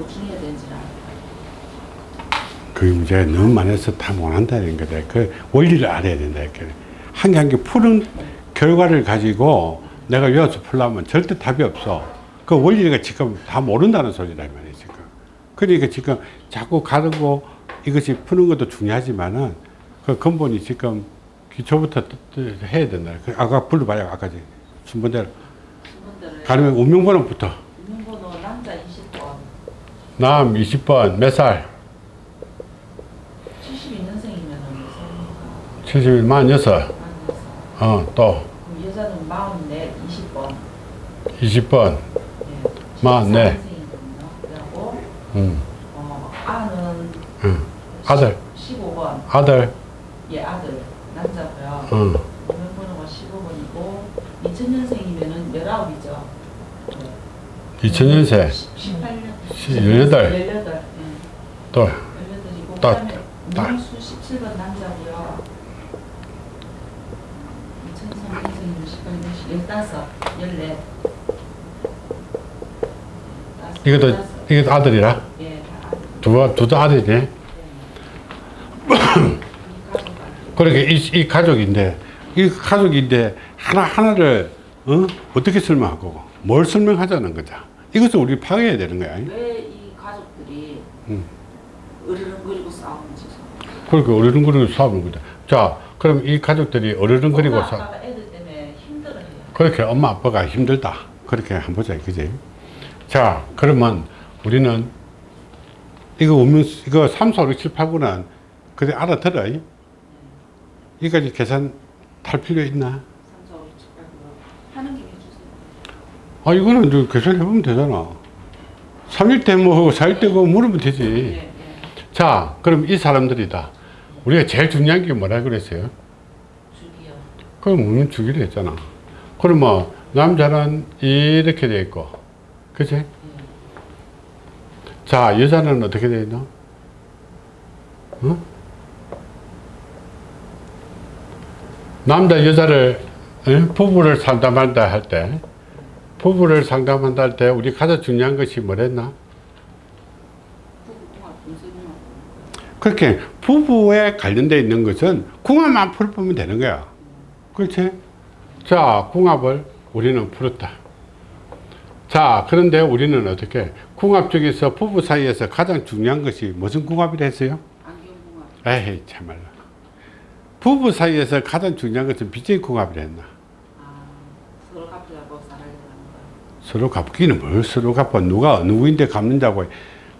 보충해야 되는지 알아요. 그 문제가 너무 많아서 다 못한다는 거다. 그 원리를 알아야 된다. 이렇게. 한개 한 개 푸는 결과를 가지고 내가 외워서 풀려면 절대 답이 없어. 그 원리가 지금 다 모른다는 소리다, 이 말이야, 지금. 그러니까 지금 자꾸 가르고 이것이 푸는 것도 중요하지만은 그 근본이 지금 기초부터 해야 된다. 그 아까 불러봐요, 아까 지 순번대로. 가르면 운명번호부터. 운명번호 남자 20번, 남 20번, 몇 살? 72년생이면 몇 살입니까? 71, 46. 어, 또 여자는 44, 20번. 20번. 예. 마흔네. 14년생이거든요. 그리고 음, 어, 아는 음. 아들, 15번. 아들. 예, 아들. 남자고요. 음. 운명번호가 15번이고 2000년생이면은 19이죠. 2000년생. 18년. 18. 18. 예. 또 18이고 딸, 딸. 문수 17번 남자고요. 2003년생이면 18, 15, 14. 이것도 이것도 아들이라. 예. 두 두도 아들이네. 그러니까 이, 이 가족인데 이 가족인데 하나 하나를 어? 어떻게 설명하고 뭘 설명하자는 거자. 이것을 우리 파악해야 되는 거야. 왜 이 가족들이 음. 으르렁거리고 싸우는지. 그러니까 어르른거리고 싸우는 거다. 자, 그럼 이 가족들이 사 아빠가 애들 때문에 힘들어해요. 그렇게 엄마 아빠가 힘들다. 그렇게 한번 보자, 그지? 자, 그러면 우리는 이거 오면 이거 3, 4, 5, 6, 7, 8, 9는 그래 알아들어. 이까지 계산 탈 필요 있나? 3, 4, 5, 6, 7, 8, 9 하는 주세요. 아, 이거는 이제 계산해보면 되잖아. 3일 때 뭐, 4일 때뭐 물으면 되지. 예, 예. 자, 그럼 이 사람들이다. 우리가 제일 중요한 게 뭐라 그랬어요? 주기요. 그럼 우리는 주기로 했잖아. 그러면 남자는 이렇게 돼 있고, 그치? 자, 여자는 어떻게 돼 있나? 어? 남자, 여자를, 에? 부부를 상담한다 할 때, 부부를 상담한다 할 때, 우리 가장 중요한 것이 뭐랬나? 그렇게 부부에 관련되어 있는 것은 궁합만 풀면 되는 거야. 그렇지? 자, 궁합을 우리는 풀었다. 자, 그런데 우리는 어떻게? 궁합 중에서 부부 사이에서 가장 중요한 것이 무슨 궁합이라 했어요? 안경궁합. 에이, 참말로. 부부 사이에서 가장 중요한 것은 빚의 궁합이라 했나? 서로 갚기는 뭘 서로 갚아. 누가 누구인데 갚는다고.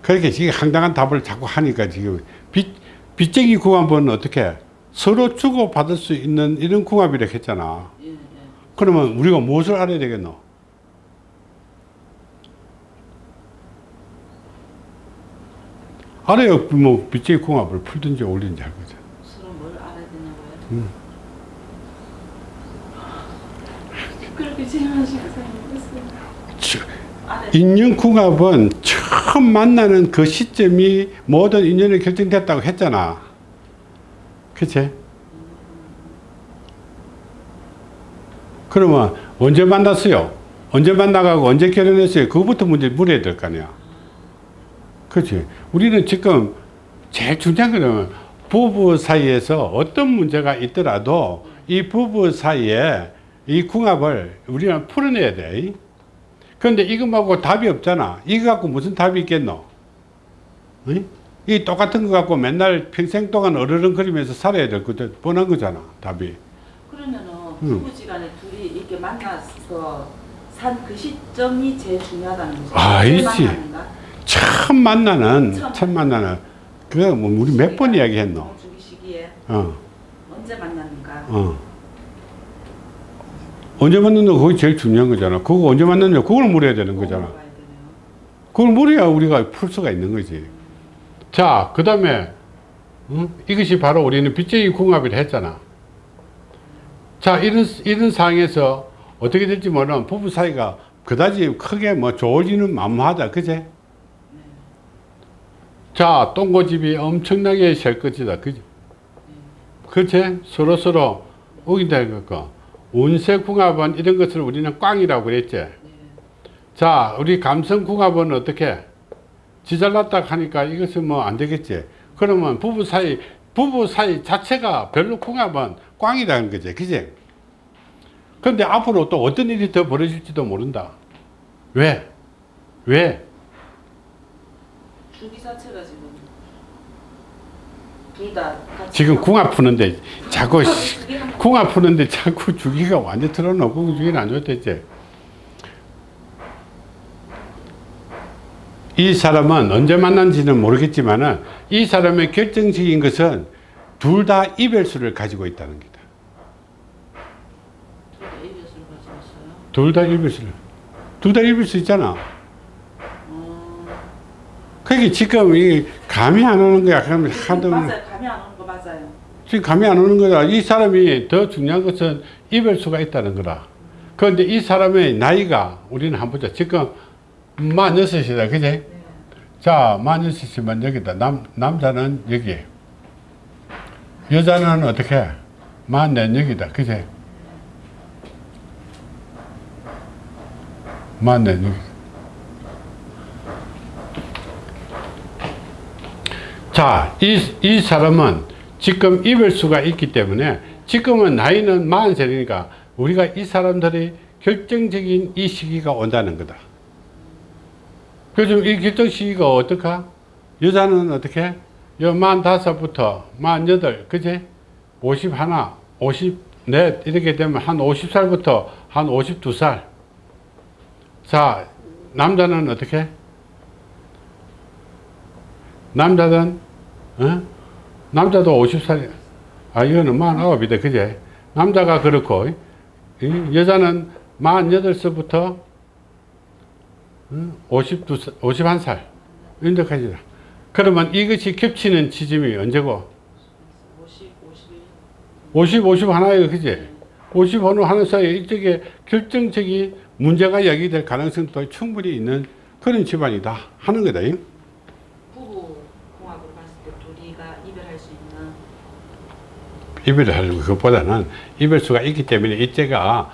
그렇게 지금 황당한 답을 자꾸 하니까 지금 빚, 빚쟁이 궁합은 어떻게? 서로 주고받을 수 있는 이런 궁합이라 했잖아. 예, 예. 그러면 우리가 무엇을 알아야 되겠노? 알아야 뭐 빚쟁이 궁합을 풀든지 올리든지 할 거죠. 서로 뭘 알아야 되냐고요? 음. 그렇게 질문하시고 생각했어요. 치- 알아야 인연 궁합은 처음 만나는 그 시점이 모든 인연이 결정됐다고 했잖아. 그치? 그러면 언제 만났어요? 언제 만나가고 언제 결혼했어요? 그거부터 문제 물어야 될 거 아니야. 그치? 우리는 지금 제일 중요한 거는 부부 사이에서 어떤 문제가 있더라도 이 부부 사이에 이 궁합을 우리는 풀어내야 돼. 그런데 이거 말고 답이 없잖아. 이거 갖고 무슨 답이 있겠노? 응? 이 똑같은 거 갖고 맨날 평생 동안 어르렁거리면서 살아야 될 것도 뻔한 거잖아. 답이. 그러면은 음. 부부지간에 둘이 이렇게 만나서 산 그 시점이 제일 중요하다는 거죠. 제일 만나는가? 처음 만나는, 처음. 만나는, 그거 뭐 우리 몇 번 이야기했노? 어, 언제 만났는가? 어. 언제 만났노? 그게 제일 중요한 거잖아. 그거 언제 만났냐? 그걸 물어야 되는 거잖아. 그걸 물어야 우리가 풀 수가 있는 거지. 자, 그 다음에, 이것이 바로 우리는 빚쟁이 궁합이라 했잖아. 자, 이런, 이런 상황에서 어떻게 될지 모르는 부부 사이가 그다지 크게 뭐 좋아지는 만무하다. 그제? 자, 똥고집이 엄청나게 셀 것이다. 그지? 그치? 서로서로 우긴다. 그거. 운세 궁합은 이런 것을 우리는 꽝이라고 그랬지. 자, 우리 감성 궁합은 어떻게? 지 잘났다 하니까 이것은 뭐 안 되겠지. 그러면 부부 사이, 부부 사이 자체가 별로 궁합은 꽝이라는 거지. 그지? 근데 앞으로 또 어떤 일이 더 벌어질지도 모른다. 왜? 왜? 주기 자체가 지금 지금 궁합 푸는데 자꾸 씨, 그게 한- 궁합 푸는데 자꾸 주기가 완전 틀어놓고 주기는 안 좋댔지. 이 사람은 언제 만난지는 모르겠지만은 이 사람의 결정적인 것은 둘 다 이별수를 가지고 있다는 거다. 둘다. 둘다 이별수를. 둘 다 이별수 있잖아. 음, 그게 지금 이 감이 안 오는 거야. 그러면 하도 맞아요. 감이 안 오는 거 맞아요. 지금 감이 안 오는 거다. 이 사람이 더 중요한 것은 이별수가 있다는 거다. 그런데 이 사람의 나이가 우리는 한번 보자. 지금 만 여섯이다. 그지? 네. 자, 만 여섯이면 여기다. 남, 남자는 여기. 여자는 어떻게? 만넷 여기다. 그지? 만넷 여기. 자, 이, 이 사람은 지금 이별수가 있기 때문에 지금은 나이는 40살이니까 우리가 이 사람들의 결정적인 이 시기가 온다는 거다. 그래서 이 결정 시기가 어떨까? 여자는 어떻게? 여 45부터 48, 그지? 51, 54 이렇게 되면 한 50살부터 한 52살. 자, 남자는 어떻게? 남자는 어? 남자도 50살 아 이거는 49이다 그제? 남자가 그렇고 이 여자는 48살부터 52, 51살 인덕하지다 그러면 이것이 겹치는 지점이 언제고? 50, 51. 50, 50 하나예요 그제? 50 어느 하는 사이에 이쪽에 결정적인 문제가 야기될 가능성도 충분히 있는 그런 집안이다 하는 거다 이. 부부 궁합으로 봤을 때 둘이가 이별할 수 있는 이별을 하는 것보다는 이별수가 있기 때문에 이때가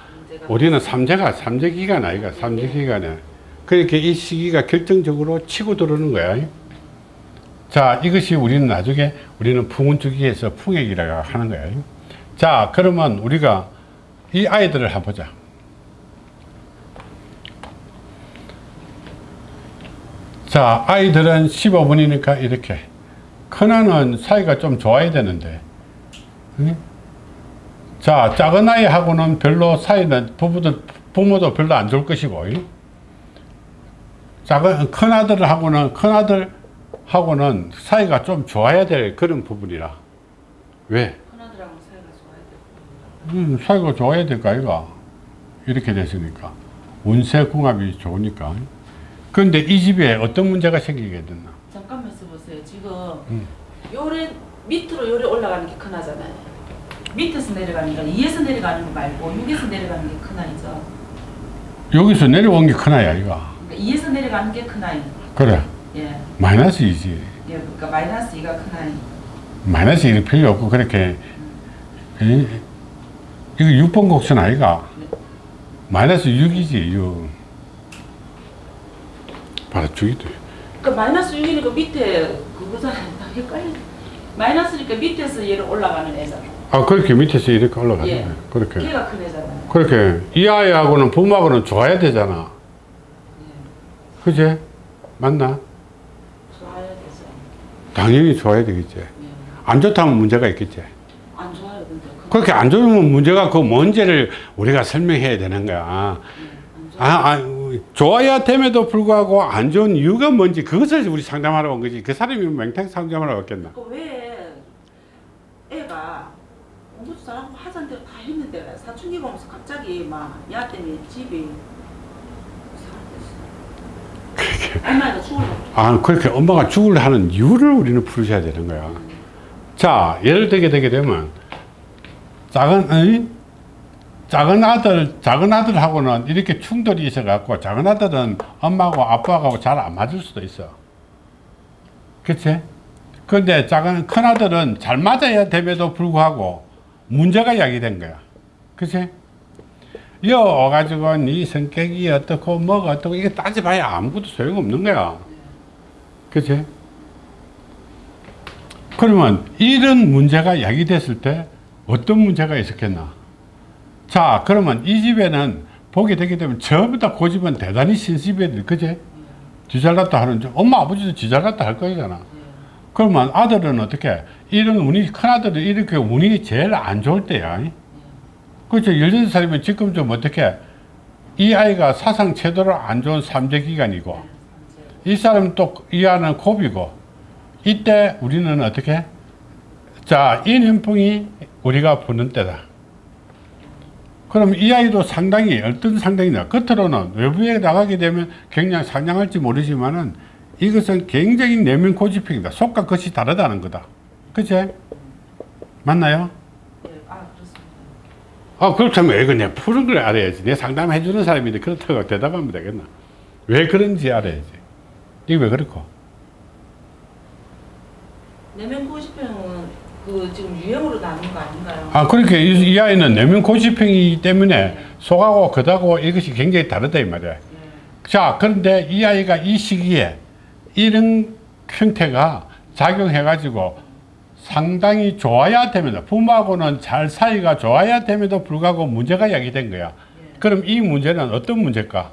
우리는 삼재가 삼재 기간 아이가 삼재 기간에 그렇게 이 시기가 결정적으로 치고 들어오는 거야. 자 이것이 우리는 나중에 우리는 풍운 주기에서 풍액이라고 하는 거야. 자 그러면 우리가 이 아이들을 한번 보자. 자 아이들은 15분이니까 이렇게 큰아는 사이가 좀 좋아야 되는데 응? 자, 작은 아이하고는 별로 사이는 부부도 부모도 별로 안 좋을 것이고, 이? 작은 큰 아들하고는 큰 아들하고는 사이가 좀 좋아야 될 그런 부분이라. 왜? 큰아들하고 사이가 좋아야 돼. 음, 사이가 좋아야 될까 이가 이렇게 됐으니까 운세 궁합이 좋으니까. 그런데 이 집에 어떤 문제가 생기게 됐나? 잠깐만 있어보세요. 지금 음. 요래 밑으로 요래 올라가는 게 큰아잖아요. 밑에서 내려가는 거, 2에서 내려가는 거 말고 6에서 내려가는 게 큰 아이죠. 여기서 내려온 게 큰 아이야 이가. 그러니까 2에서 내려가는 게 큰 아이. 그래 예. 마이너스 이지. 예, 그러니까 마이너스 2가 큰 아이. 마이너스 일 필요 없고 그렇게 이, 이거 6번 곡선 아이가 마이너스 6이지 6 바로 죽이도 그러니까 마이너스 6이니까 밑에 그거잖아요. 나 헷갈려. 마이너스니까 밑에서 얘를 올라가는 애잖아. 아 그렇게 밑에서 이렇게 올라가는 예. 그렇게 걔가 큰 애잖아요. 그렇게 이 아이하고는 부모하고는 좋아야 되잖아 예. 그제 맞나 좋아야 되죠. 당연히 좋아야 되겠지 예. 안 좋다면 문제가 있겠지 안 좋아요, 근데. 그렇게 안 좋으면 문제가 그 뭔지를 우리가 설명해야 되는 거야 예. 아, 아, 좋아야 됨에도 불구하고 안 좋은 이유가 뭔지 그것을 우리 상담하러 온 거지. 그 사람이 맹탕 상담하러 왔겠나? 그왜 애가 공부도 잘하고 하자는 대로 다 했는데 사춘기 보면서 갑자기 막 야 때문에 집이. 엄마가 것 아, 그렇게 엄마가 죽을 하는 이유를 우리는 풀으셔야 되는 거야. 자, 예를 들게 되게 되면 작은 어이? 작은 아들, 작은 아들하고는 이렇게 충돌이 있어 갖고 작은 아들은 엄마하고 아빠하고 잘 안 맞을 수도 있어. 그치? 근데 작은, 큰 아들은 잘 맞아야 됨에도 불구하고 문제가 야기된 거야. 그치? 여 와가지고 네 성격이 어떻고 뭐가 어떻고 이게 따져봐야 아무것도 소용없는 거야. 그치? 그러면 이런 문제가 야기됐을 때 어떤 문제가 있었겠나? 자, 그러면 이 집에는 보게 되게 되면 전부 다 고집은 대단히 신집애들, 그지? 지잘났다 하는, 줄. 엄마, 아버지도 지잘났다 할 거잖아. 그러면 아들은 어떻게? 이런 운이, 큰아들은 이렇게 운이 제일 안 좋을 때야. 그렇죠. 16살이면 지금 좀 어떻게? 이 아이가 사상 최대로 안 좋은 삼재 기간이고, 이 사람 또이 아는 고비고, 이때 우리는 어떻게? 자, 인연풍이 우리가 부는 때다. 그럼 이 아이도 상당히 어떤 상당히냐 겉으로는 외부에 나가게 되면 굉장히 상냥할지 모르지만은 이것은 굉장히 내면 고집형이다 속과 겉이 다르다는 거다 그치? 맞나요? 예, 아 그렇습니다. 아 그렇다면 이거 내가 푸는 걸 알아야지 내 상담해 주는 사람인데 그렇다고 대답하면 되겠나 왜 그런지 알아야지 이게 왜 그렇고 내면 고집형은 그 지금 유행으로 나눈 거 아닌가요? 아 그렇게 이, 이 아이는 내면 고집형이기 때문에 속하고 겉하고 이것이 굉장히 다르다 이 말이야 예. 자, 그런데 이 아이가 이 시기에 이런 형태가 작용해가지고 상당히 좋아야 됩니다. 부모하고는 잘 사이가 좋아야 됨에도 불구하고 문제가 야기된 거야. 예. 그럼 이 문제는 어떤 문제일까?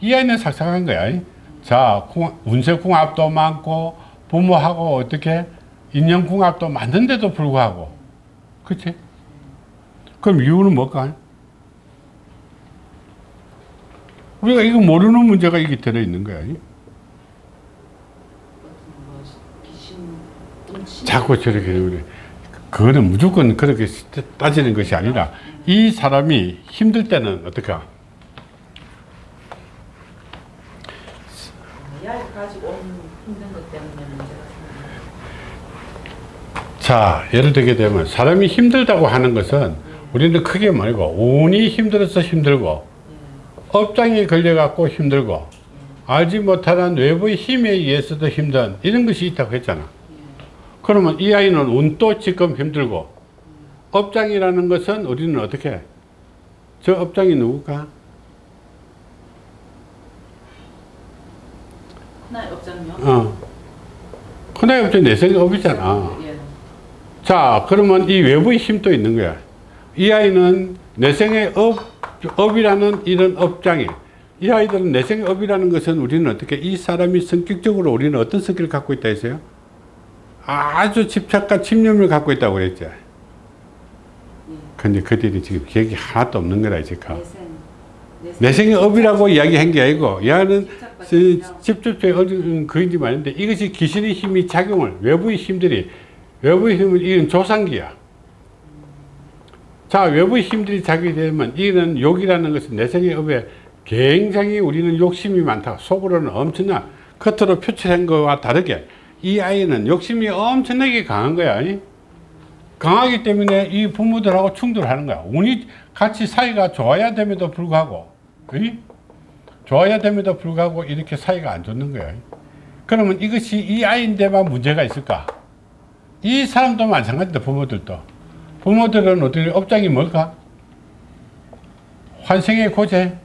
이 아이는 삭삭한 거야. 자, 궁- 운세궁합도 많고 부모하고 어떻게 인연궁합도 많은데도 불구하고 그치? 그럼 이유는 뭘까? 우리가 이거 모르는 문제가 이게 들어있는 거야. 어떤 뭐 귀신 음치 자꾸 저렇게 우리 그거는 무조건 그렇게 따지는 것이 아니라 이 사람이 힘들 때는? 어, 생겨요. 자, 예를 들게 되면 사람이 힘들다고 하는 것은 우리는 크게 말고 운이 힘들어서 힘들고 업장에 걸려갖고 힘들고 알지 못하는 외부의 힘에 의해서도 힘든 이런 것이 있다고 했잖아. 그러면 이 아이는 운도 지금 힘들고 업장이라는 것은 우리는 어떻게 해? 저 업장이 누굴까? 하나의 업장요. 어. 큰아이 업장 내생의 업이잖아. 예. 자, 그러면 이 외부의 힘도 있는 거야. 이 아이는 내생의 업, 업이라는 이런 업장이, 이 아이들은 내생의 업이라는 것은 우리는 어떻게, 이 사람이 성격적으로 우리는 어떤 성격을 갖고 있다 했어요? 아주 집착과 집념을 갖고 있다고 그랬죠. 예. 근데 그들이 지금 기억이 하나도 없는 거라, 지금. 내생. 내생의 업이라고 이야기한 게 아니고, 얘는. 집중적인 어떤 그인지 말인데 이것이 귀신의 힘이 작용을 외부의 힘들이 외부의 힘을 이건 조상기야. 자 외부의 힘들이 작용이 되면 이는 욕이라는 것은 내생의 업에 굉장히 우리는 욕심이 많다. 속으로는 엄청나 겉으로 표출한 것과 다르게 이 아이는 욕심이 엄청나게 강한 거야. 이? 강하기 때문에 이 부모들하고 충돌하는 거야. 운이 같이 사이가 좋아야 됨에도 불구하고 이? 좋아야 됨에도 불구하고 이렇게 사이가 안 좋는 거예요. 그러면 이것이 이 아이인데만 문제가 있을까? 이 사람도 마찬가지다, 부모들도. 부모들은 어떻게, 업장이 뭘까? 환생의 고제.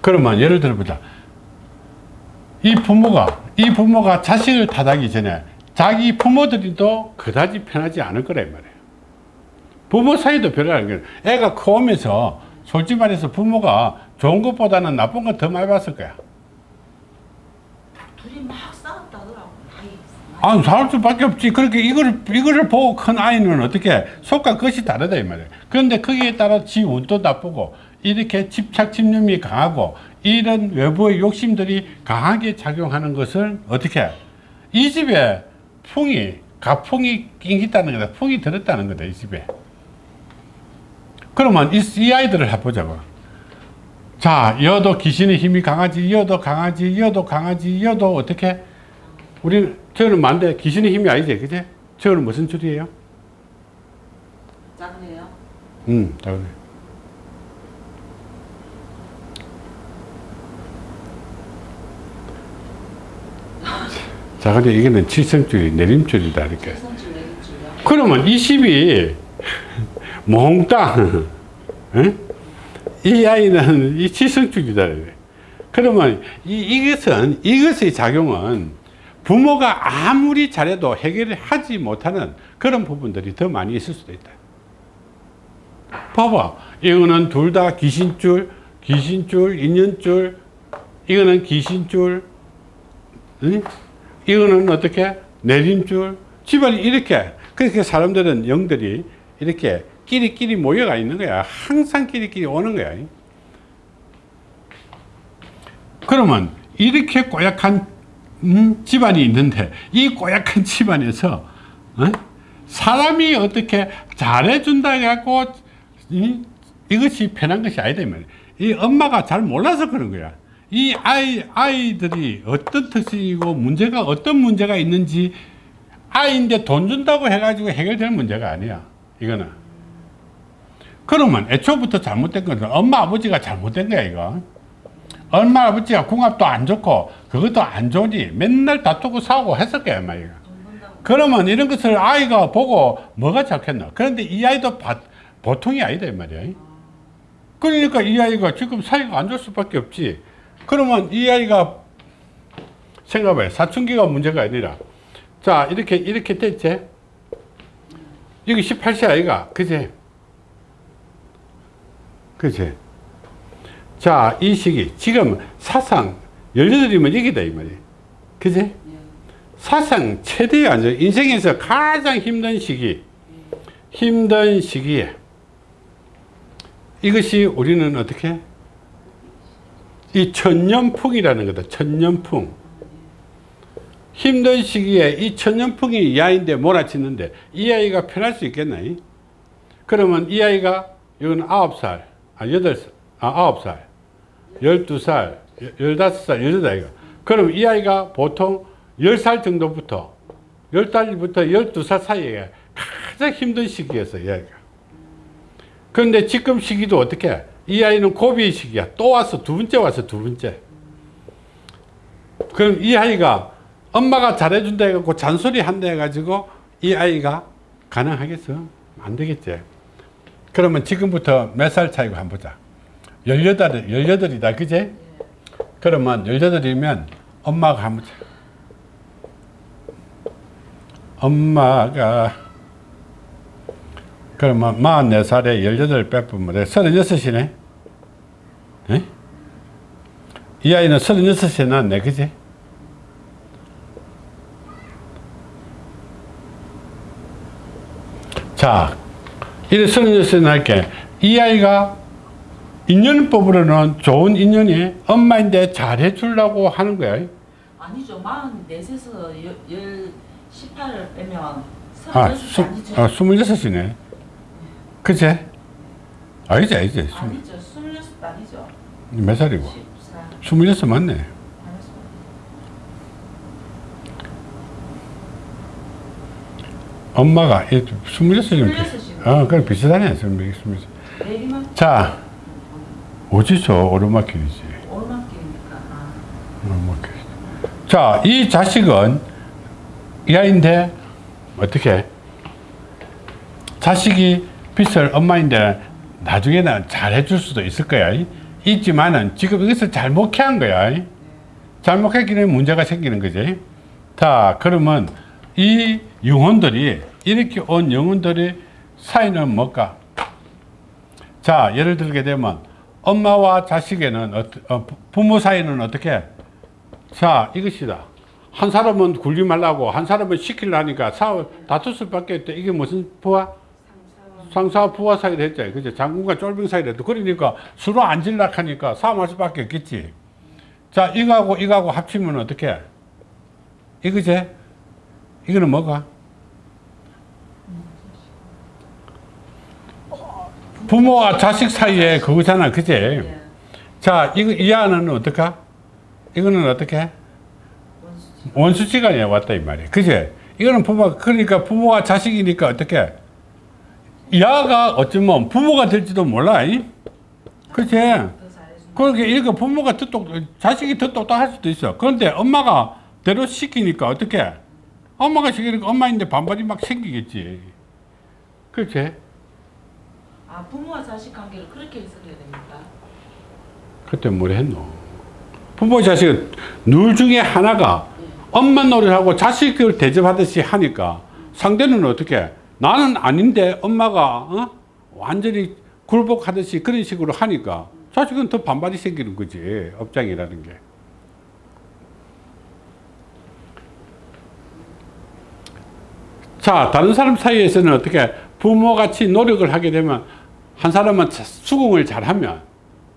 그러면 예를 들어보자. 이 부모가, 이 부모가 자식을 탓하기 전에 자기 부모들도 그다지 편하지 않을 거란 말이에요. 부모 사이도 별로라는 거예요. 애가 커오면서 솔직히 말해서 부모가 좋은 것보다는 나쁜 거 더 많이 봤을 거야. 둘이 막 싸웠다 더라고. 아이. 아, 살 수밖에 없지. 그렇게 이거를, 이거를 보고 큰 아이는 어떻게 속과 겉이 다르다, 이 말이에요. 그런데 거기에 따라 지 운도 나쁘고, 이렇게 집착, 집념이 강하고, 이런 외부의 욕심들이 강하게 작용하는 것을 어떻게 해? 이 집에 풍이, 가풍이 낑겼다는 거다. 풍이 들었다는 거다, 이 집에. 그러면 이, 이 아이들을 해보자고. 자, 여도 귀신의 힘이 강하지, 여도 강하지, 여도 강하지, 여도 어떻게? 우리 저는 만데 귀신의 힘이 아니지, 그제? 저는 무슨 줄이에요? 작네요. 음, 자, 그 자, 근데 이거는 칠성줄이 내림줄이다, 이렇게. 그러면 이 집이 몽땅 응? 이 아이는 이 칠성줄이다. 그러면 이, 이것은 이것의 작용은 부모가 아무리 잘해도 해결을 하지 못하는 그런 부분들이 더 많이 있을 수도 있다. 봐봐. 이거는 둘 다 귀신줄, 귀신줄, 인연줄, 이거는 귀신줄, 응? 이거는 어떻게? 내림줄. 집안이 이렇게. 그렇게 사람들은 영들이 이렇게 끼리끼리 모여가 있는 거야. 항상 끼리끼리 오는 거야. 그러면 이렇게 꼬약한 음, 집안이 있는데 이 꼬약한 집안에서 어? 사람이 어떻게 잘해준다 해갖고 이, 이것이 편한 것이 아니다. 이 엄마가 잘 몰라서 그런 거야. 이 아이 아이들이 어떤 특성이고 문제가 어떤 문제가 있는지 아이인데 돈 준다고 해가지고 해결될 문제가 아니야. 이거는. 그러면 애초부터 잘못된 건 엄마 아버지가 잘못된 거야 이거. 엄마 아버지가 궁합도 안 좋고 그것도 안 좋으니 맨날 다투고 싸우고 거야 엄마 이거. 그러면 이런 것을 아이가 보고 뭐가 좋겠나 그런데 이 아이도 바- 보통이 아니다 이 말이야 그러니까 이 아이가 지금 사이가 안 좋을 수밖에 없지 그러면 이 아이가 생각해 사춘기가 문제가 아니라. 자 이렇게 이렇게 됐지? 여기 18세 아이가. 그지? 그지? 자이 시기. 지금 사상 18이면 여기다 이 말이야 그지? 사상 최대의 안정, 인생에서 가장 힘든 시기, 힘든 시기에 이것이 우리는 어떻게? 이 천년풍이라는 거다. 천년풍. 힘든 시기에 이 천년풍이 이 아이인데 몰아치는데 이 아이가 편할 수 있겠나? 그러면 이 아이가 이건 아홉 살, 아 여덟 살, 아 아홉 살, 열두 살, 열다섯 살, 열여덟 아이가. 그럼 이 아이가 보통 10살 정도부터 10달부터 12살 사이에 가장 힘든 시기였어요. 이 아이가. 그런데 지금 시기도 어떻게 해? 이 아이는 고비의 시기야. 또 와서 두 번째 와서 두 번째. 그럼 이 아이가 엄마가 잘해준다 해갖고 잔소리 한다 해가지고 이 아이가 가능하겠어? 안 되겠지. 그러면 지금부터 몇 살 차이고 한번 보자. 18, 18이다. 그제? 그러면 18이면 엄마가 한번 자. 엄마가 그러면 44살에 18 빼보면 36이네 에? 이 아이는 36에 낳았네 그지? 자 이래 36에 낳을게 이 아이가 인연법으로는 좋은 인연이 엄마인데 잘해주려고 하는 거야 아니죠. 44에서 열, 열 18을 빼면 아, 36이 수, 아니죠. 아, 26이네. 그제? 아니지, 아니지. 수- 아니죠. 26 아니죠. 몇 살이고? 14. 26 맞네. 엄마가 26이면. 26이면. 어, 그럼 비슷하네. 26. 내리만 자, 어디서 오르막길이지? 오르막길이니까. 아, 오르막길. 자, 이 자식은 이 아이인데, 어떻게? 자식이 빚을 엄마인데 나중에는 잘 해줄 수도 있을 거야. 있지만은 지금 이것을 잘못해 한 거야. 잘못 했기는 문제가 생기는 거지. 자, 그러면 이 영혼들이 이렇게 온 영혼들의 사이는 뭘까? 자, 예를 들게 되면 엄마와 자식에는 어, 부- 부모 사이는 어떻게? 자, 이것이다. 한 사람은 말라고 한 사람은 시키려니까 싸워 다툴 수밖에 없다. 이게 무슨 부하? 상사와 부하 사이를 했잖아요. 그죠? 장군과 쫄병 사이를 했도 그러니까 서로 앉으려고 하니까 싸움할 수밖에 없겠지. 자, 이거하고 이거하고 합치면 어떻게? 해? 이거지? 이거는 뭐가? 부모와 자식 사이에 그거잖아. 그지? 예. 자, 이거, 이 안은 어떨까? 이거는 어떻게? 원수지. 원수지간에 왔다, 이 말이야. 그지? 이거는 부모, 그러니까 부모와 자식이니까 어떻게? 야가 어쩌면 부모가 될지도 몰라. 잘해준다. 그렇게 이렇게 부모가 더 똑, 자식이 더 똑똑할 수도 있어. 그런데 엄마가 대로 시키니까 어떻게? 엄마가 시키니까 엄마인데 반발이 막 생기겠지. 그렇지? 아, 부모와 자식 관계를 그렇게 해석해야 됩니까? 그때 뭘 했노? 부모 자식은 둘 중에 하나가 엄마 노릇하고 자식을 대접하듯이 하니까 상대는 어떻게 나는 아닌데 엄마가 어? 완전히 굴복하듯이 그런 식으로 하니까 자식은 더 반발이 생기는 거지 업장이라는 게 자, 다른 사람 사이에서는 어떻게 부모같이 노력을 하게 되면 한 사람은 수긍을 잘하면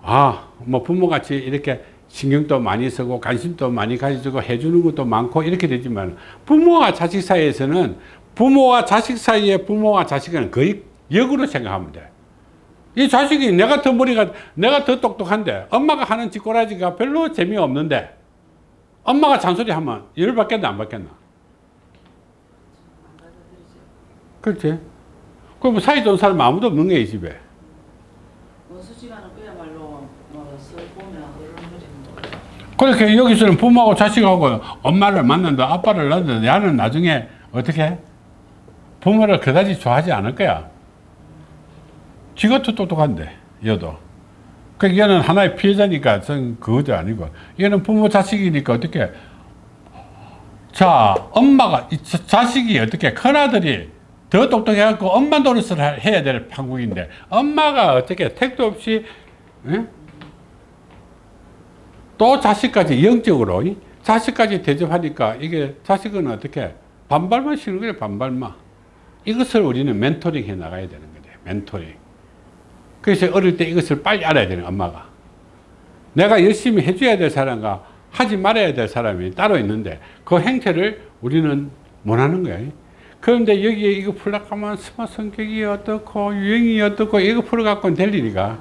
아, 뭐 부모같이 이렇게 신경도 많이 쓰고 관심도 많이 가지고 해주는 것도 많고 이렇게 되지만 부모와 자식 사이에서는 부모와 자식 사이에 부모와 자식은 거의 역으로 생각하면 돼. 이 자식이 내가 더 머리가 내가 더 똑똑한데 엄마가 하는 짓꼬라지가 별로 재미없는데 엄마가 잔소리 하면 열 받겠나 안 받겠나? 그렇지. 그럼 사이 좋은 사람 아무도 없는 거야, 이 집에. 보면 어른들이 그렇게 여기서는 부모하고 자식하고 엄마를 만난다, 아빠를 낳는다, 야는 나중에 어떻게? 부모를 그다지 좋아하지 않을 거야. 지것도 똑똑한데, 얘도. 그 얘는 하나의 피해자니까 전 그것도 아니고, 얘는 부모 자식이니까 어떻게? 자, 엄마가, 자식이 어떻게, 큰아들이 더 똑똑해갖고 엄마 노릇을 하- 해야 될 판국인데, 엄마가 어떻게 택도 없이, 응? 또 자식까지 영적으로 이? 자식까지 대접하니까 이게 자식은 어떻게 반발만 시는 거예요 반발만 이것을 우리는 멘토링 해 나가야 되는 거죠 멘토링 그래서 어릴 때 이것을 빨리 알아야 되는 엄마가 내가 열심히 해줘야 될 사람과 하지 말아야 될 사람이 따로 있는데 그 행태를 우리는 못하는 거예요 그런데 여기에 이거 하면 스마 성격이 어떻고 유행이 어떻고 이거 풀어갖고는 될 일이가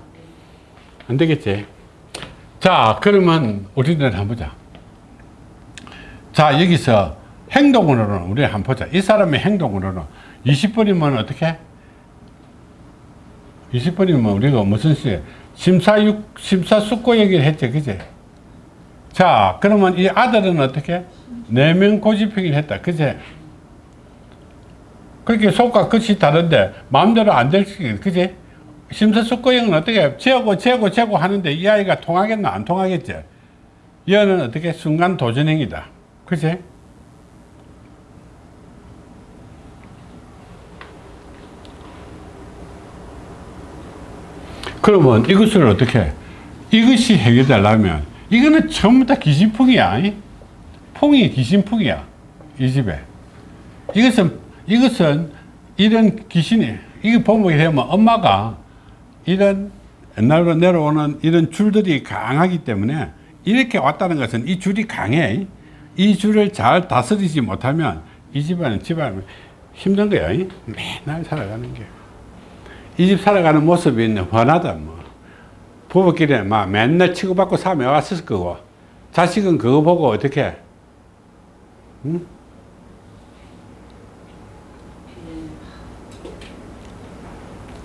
안 되겠지 자, 그러면 우리는 한번 보자. 자, 여기서 행동으로는 우리 한번 보자. 이 사람의 행동으로는 20번이면 어떻게? 20번이면 우리가 무슨 시 심사육, 심사숙고 얘기를 했죠. 그지? 자, 그러면 이 아들은 어떻게? 내면 고집행위를 했다. 그지? 그렇게 속과 끝이 다른데 마음대로 안 될 수, 그지? 심사숙고형은 어떻게 재고 재고 재고 하는데 이 아이가 통하겠나 안 통하겠지 얘는 어떻게 순간 도전행위다 그치 그러면 이것을 어떻게 이것이 해결되려면 이거는 전부 다 귀신풍이야 이? 풍이 귀신풍이야 이 집에 이것은 이것은 이런 귀신이 이게 보면 되면 엄마가 이런 옛날로 내려오는 이런 줄들이 강하기 때문에 이렇게 왔다는 것은 이 줄이 강해. 이 줄을 잘 다스리지 못하면 이 집안은 집안은 힘든 거야. 맨날 살아가는 게. 이 집 살아가는 모습이 훤하다. 뭐. 부부끼리 막 맨날 치고받고 사며 왔을 거고. 자식은 그거 보고 어떻게 응?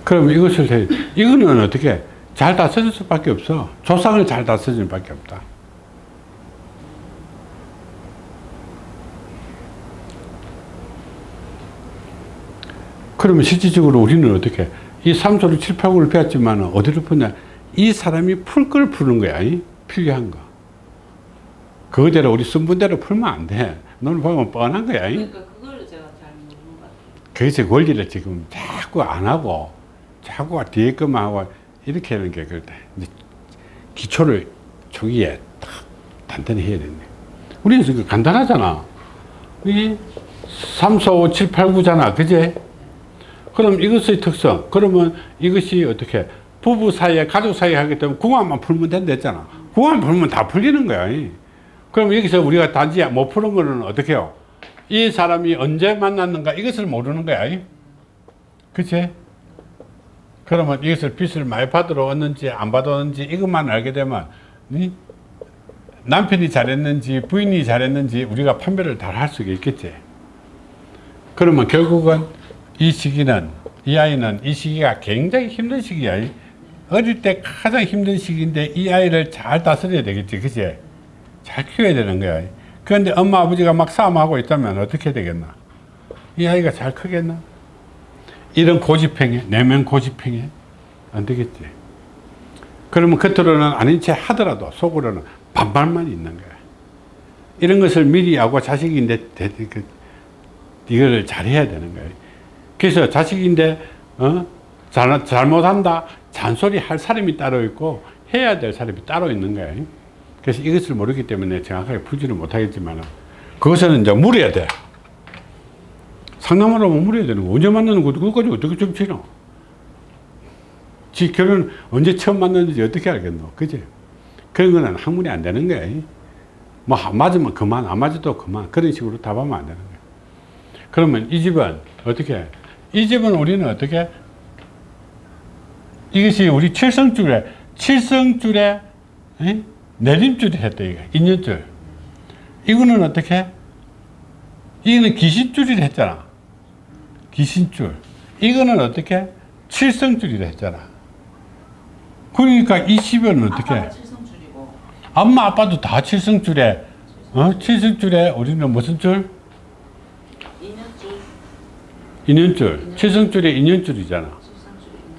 그럼 이것을 해- 이거는 어떻게 잘 다스릴 수밖에 없어. 조상을 잘 다스릴 수밖에 없다. 그러면 실질적으로 우리는 어떻게 이 삼소를 칠팔구를 배웠지만 어디로 푸냐 이 사람이 풀 걸 푸는 거야 이? 필요한 거 그거대로 우리 순분대로 풀면 안돼 너는 보면 뻔한 거야 이? 그러니까 그걸 제가 잘 모르는 것 같아요. 그래서 원리를 지금 자꾸 안 하고 자꾸 뒤에 것만 하고 이렇게 하는 게 그렇다. 기초를 초기에 딱 단단히 해야 되네. 우리는 간단하잖아. 이 3, 4, 5, 7, 8, 9잖아. 그제? 그럼 이것의 특성. 그러면 이것이 어떻게 부부 사이에 가족 사이에 하기 때문에 궁합만 풀면 된다 했잖아. 궁합만 풀면 다 풀리는 거야. 그럼 여기서 우리가 단지 못 푸는 거는 어떻게 해요? 이 사람이 언제 만났는가 이것을 모르는 거야. 그치? 그러면 이것을 빚을 많이 받으러 왔는지 안 받았는지 이것만 알게 되면 이 남편이 잘했는지 부인이 잘했는지 우리가 판별을 다할 수가 있겠지. 그러면 결국은 이 시기는 이 아이는 이 시기가 굉장히 힘든 시기야. 어릴 때 가장 힘든 시기인데 이 아이를 잘 다스려야 되겠지. 그치? 잘 키워야 되는 거야. 그런데 엄마 아버지가 막 싸움하고 있다면 어떻게 되겠나? 이 아이가 잘 크겠나? 이런 고집행위, 내면 고집행위 안 되겠지. 그러면 겉으로는 아닌 채 하더라도 속으로는 반발만 있는 거야. 이런 것을 미리 하고 자식인데 대- 그, 이거를 잘해야 되는 거예요. 그래서 자식인데 어? 잘, 잘못한다 잔소리 할 사람이 따로 있고 해야 될 사람이 따로 있는 거예요. 그래서 이것을 모르기 때문에 정확하게 풀지는 못하겠지만 그것은 이제 물어야 돼. 상담을 하면 물어야 되는 거. 언제 만나는 거 그것까지 어떻게 정치노? 지 결혼 언제 처음 만났는지 어떻게 알겠노? 그지? 그런 거는 학문이 안 되는 거예요. 뭐, 안 맞으면 그만, 안 맞아도 그만. 그런 식으로 답하면 안 되는 거예요. 그러면 이 집은 어떻게? 이 집은 우리는 어떻게? 이것이 우리 칠성줄에, 칠성줄에, 에? 내림줄이 했다, 이거. 인연줄. 이거는 어떻게? 이거는 귀신줄이라 했잖아. 귀신줄. 이거는 어떻게? 칠성줄이라 했잖아. 그러니까 이 집은 어떻게? 칠성줄이고 엄마 아빠도 다 칠성줄에 어? 칠성줄에 우리는 무슨 줄? 인연줄 칠성줄에 인연줄이잖아. 인연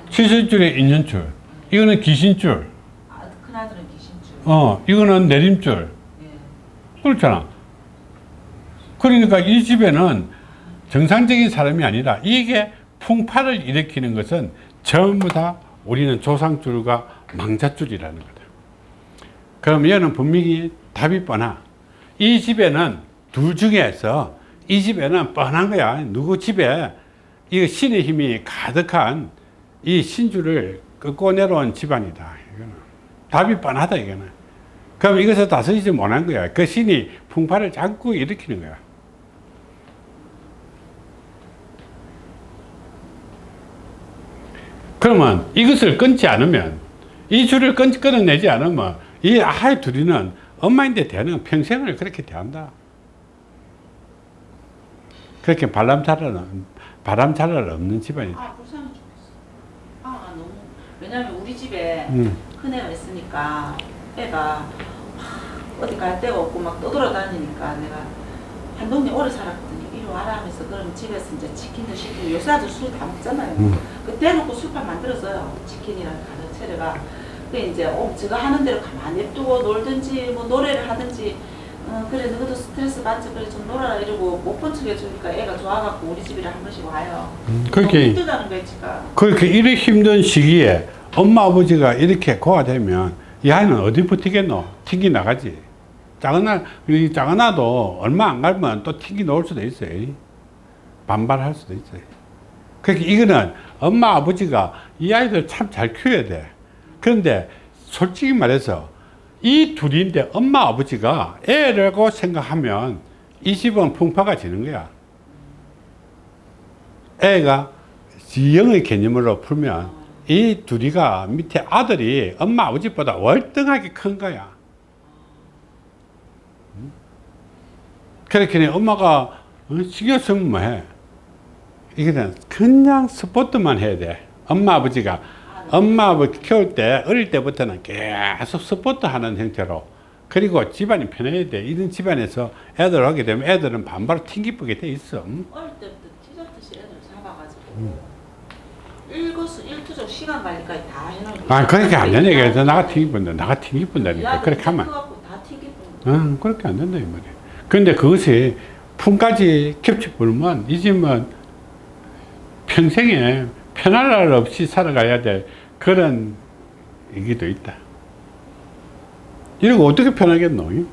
칠성줄에 인연줄 이거는 귀신줄 아, 큰아들은 귀신줄 어 이거는 내림줄 예. 그렇잖아. 그러니까 이 집에는 정상적인 사람이 아니라 이게 풍파를 일으키는 것은 전부 다 우리는 조상줄과 망자줄이라는 거다. 그럼 얘는 분명히 답이 뻔하. 이 집에는 둘 중에서 이 집에는 뻔한 거야. 누구 집에 이 신의 힘이 가득한 이 신주를 끄고 내려온 집안이다 이거는. 답이 뻔하다 이거는. 그럼 이것을 다스리지 못한 거야. 그 신이 풍파를 자꾸 일으키는 거야. 그러면 이것을 끊지 않으면 이 줄을 끊, 끊어내지 않으면 이 아이 둘이는 엄마인데 대는 평생을 그렇게 대한다. 그렇게 바람차를 바람차를 없는 집안이다. 아 불쌍해 죽겠어 아가 너무 왜냐면 우리 집에 음. 큰 애가 있으니까 애가 막 어디 갈 데가 없고 막 떠돌아다니니까 내가 한 동네 오래 살았거든요 이리 와라 하면서 그럼 집에서 이제 치킨도 시키고 요새 아들 술다 먹잖아요 음. 그 대놓고 술판 만들었어요 치킨이랑 가득 차려가 그 이제 어, 제가 하는 대로 가만히 냅두고 놀든지 뭐 노래를 하든지 어, 그래 너도 스트레스 받지 그래 좀 놀아라 이러고 못 본 척 해주니까 애가 좋아갖고 우리 집이라 한 번씩 와요 너무 그렇게 힘들다는 거야 지가 그렇게 이렇게 힘든 시기에 엄마 아버지가 이렇게 고아되면 이 아이는 어디 버티겠노? 튕기 나가지. 작은 아, 이 작은 아도 얼마 안 가면 또 튕기 놓을 수도 있어요. 반발할 수도 있어요. 그러니까 이거는 엄마 아버지가 이 아이들 참 잘 키워야 돼. 그런데 솔직히 말해서 이 둘인데 엄마 아버지가 애라고 생각하면 이 집은 풍파가 지는 거야. 애가 지형의 개념으로 풀면 이 둘이가 밑에 아들이 엄마 아버지보다 월등하게 큰 거야. 음? 그렇게 엄마가 어, 신경 쓰면 뭐해? 그냥 스포트만 해야 돼. 엄마 아버지가 엄마 아버지 키울 때 어릴 때부터는 계속 스포트 하는 형태로 그리고 집안이 편해야 돼. 이런 집안에서 애들 하게 되면 애들은 반바로 튕기쁘게 돼 있어. 음? 어릴 때부터 티저트시 애들 잡아가지고 일거수 일투족 시간 관리까지 다 해놓은 아, 그렇게 안 되네. 그래서 나가 튕기분다. 나가 튕기분다니까. 그렇게 하면. 응, 그렇게 안 된다, 이 말이야. 그런데 그것이 품까지 겹쳐 불면 이 집은 평생에 편할 날 없이 살아가야 될 그런 얘기도 있다. 이러고 어떻게 편하겠노? 이?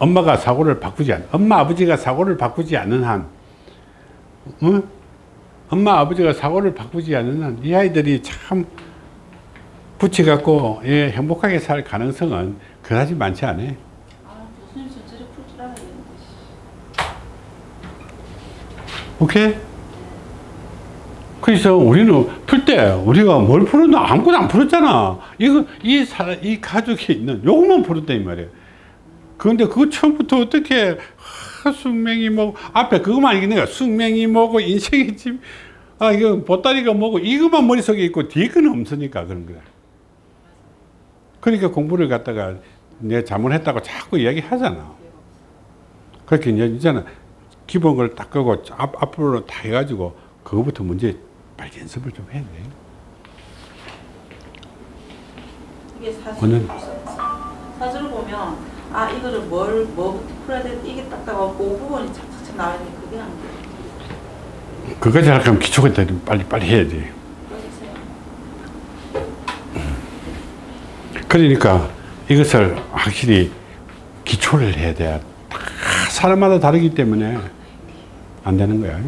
엄마가 사고를 바꾸지 않, 엄마 아버지가 사고를 바꾸지 않는 한, 응? 엄마 아버지가 사고를 바꾸지 않는 한, 이 아이들이 참 붙여갖고 예, 행복하게 살 가능성은 그다지 많지 않아. 아 오케이? 그래서 우리는 풀 때 우리가 뭘 풀었나 아무것도 안 풀었잖아. 이거 이 사람 이 가족이 있는 요것만 풀었다 이 말이야. 그런데 그거 처음부터 어떻게 하, 숙명이 뭐고 앞에 그것만 이게 내가 숙명이 뭐고 인생이 집, 아 이거 보따리가 뭐고 이것만 머릿속에 있고 뒤에 거는 없으니까 그런 거야. 그러니까 공부를 갖다가 내가 잘못했다고 자꾸 이야기하잖아. 그렇게 이제 이제는 기본 걸 딱 끄고 앞, 앞으로 다 해가지고 그거부터 문제 빨리 연습을 좀 해야 돼. 이게 사실 사주를 보면 아 이거를 뭘 뭐부터 풀어야 돼 이게 딱딱하고 그 부분이 착착착 나와 있는 그게 안 돼. 그거 잘하면 기초가 더 빨리 빨리 해야 돼. 그러니까 이것을 확실히 기초를 해야 돼. 다 사람마다 다르기 때문에 안 되는 거야.